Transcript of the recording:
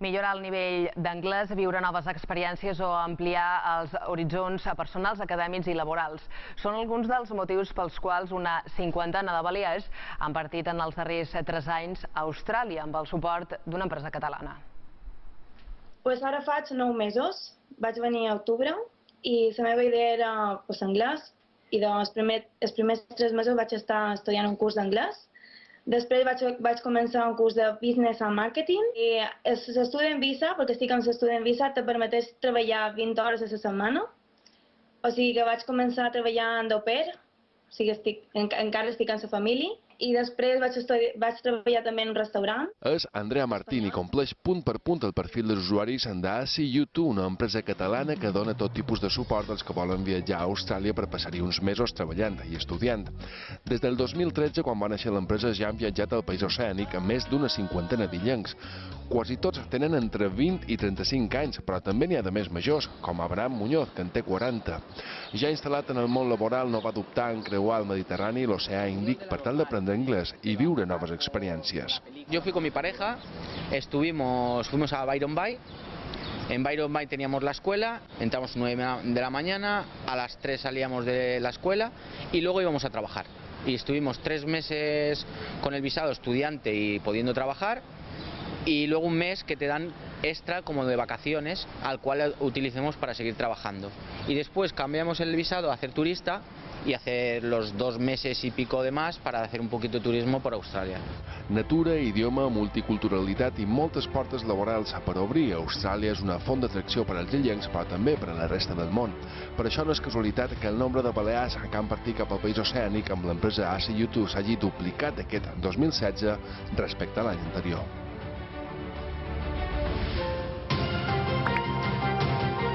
millorar el nivell d'anglès, viure noves experiències o ampliar els horitzons personals, acadèmics i laborals. Són alguns dels motius pels quals una cinquantena de balears han partit en els darrers tres anys a Austràlia amb el suport d'una empresa catalana. Pues ara faig nou mesos, vaig venir a octubre i la meva idea era pues, anglès i doncs primer, els primers tres mesos vaig estar estudiant un curs d'anglès Després vaig, vaig començar un curs de Business and Marketing i l'estudi en visa, perquè estic en l'estudi en visa, te permeteix treballar 20 hores a la setmana. O sigui que vaig començar a treballar en pair, o sigui, estic, en, encara estic en la família, i després vaig, estudiar, vaig treballar també en un restaurant. És Andrea Martín i compleix punt per punt el perfil dels usuaris d'ASI YouTube, una empresa catalana que dona tot tipus de suport als que volen viatjar a Austràlia per passar-hi uns mesos treballant i estudiant. Des del 2013, quan va néixer l'empresa, ja han viatjat al país oceànic amb més d'una cinquantena d'illencs. Quasi tots tenen entre 20 i 35 anys, però també n'hi ha de més majors, com Abraham Muñoz, que en té 40. Ja instal·lat en el món laboral, no va dubtar en creuar el Mediterrani i l'oceà Índic per tal d'aprendre aprender inglés y vivir nuevas experiencias. Yo fui con mi pareja, estuvimos, fuimos a Byron Bay, en Byron Bay teníamos la escuela, entramos 9 de la mañana, a las 3 salíamos de la escuela y luego íbamos a trabajar. Y estuvimos tres meses con el visado estudiante y pudiendo trabajar y luego un mes que te dan extra como de vacaciones al cual utilicemos para seguir trabajando. Y después cambiamos el visado a hacer turista y hacer los dos meses y pico de más para hacer un poquito de turismo por Austràlia. Natura, idioma, multiculturalitat i moltes portes laborals per obrir. Austràlia és una font d'atracció per als illencs, però també per a la resta del món. Per això no és casualitat que el nombre de balears que han partit cap al país oceànic amb l'empresa AC YouTube s'hagi duplicat aquest 2016 respecte a l'any anterior.